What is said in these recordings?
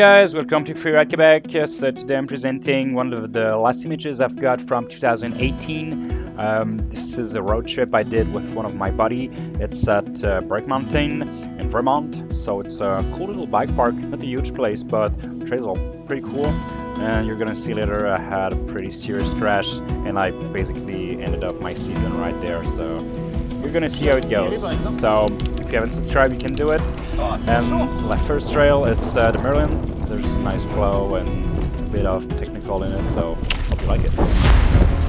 Hey guys, welcome to Free Ride Quebec. Uh, today I'm presenting one of the last images I've got from 2018. Um, this is a road trip I did with one of my buddy. It's at uh, Burke Mountain in Vermont. So it's a cool little bike park, not a huge place, but trails are pretty cool. And you're gonna see later I had a pretty serious crash and I basically ended up my season right there. So you're gonna see how it goes. So if you haven't subscribed, you can do it. And my first trail is uh, the Merlin. There's a nice flow and a bit of technical in it, so hope you like it.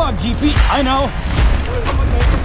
Fuck, GP. I know.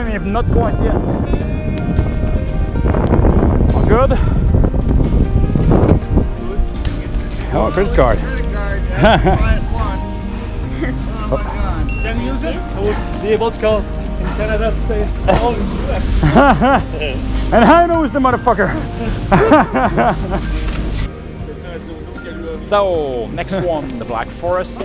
Plus loin, mais not quite yet. All good? Oh, credit card. Credit card, that's the highest one. Oh my god. Can you use it? I would be able to call in Canada to say, oh, and I know who's the motherfucker. so, next one, the Black Forest.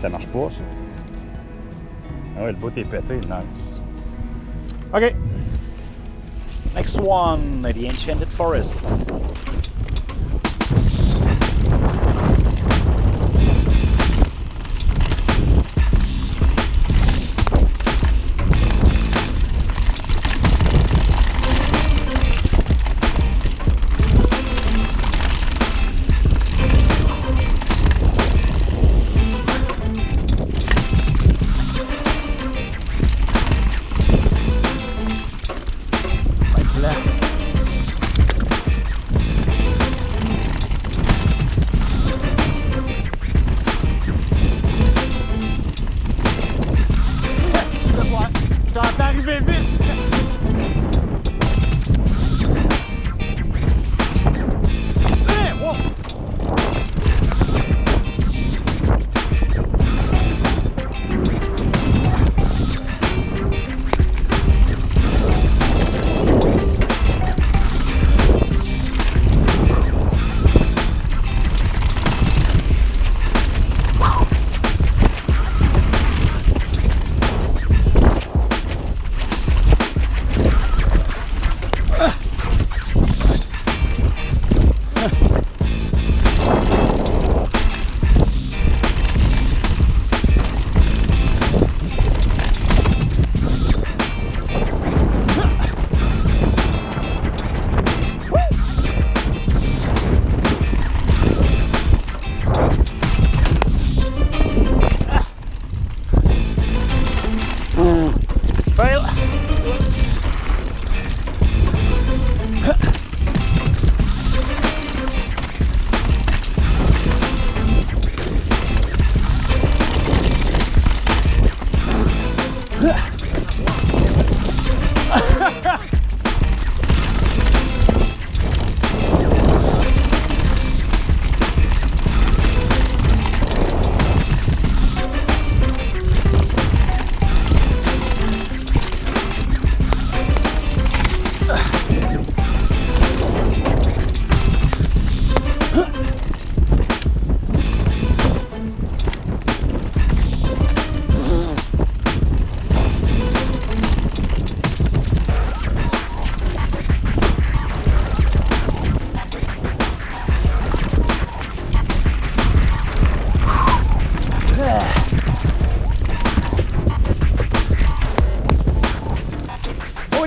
Ça marche pas, ça. Ah ouais, le bout est pété, nice. OK. Next one, the Enchanted Forest. T'entends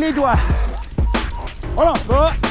les doigts. On oh.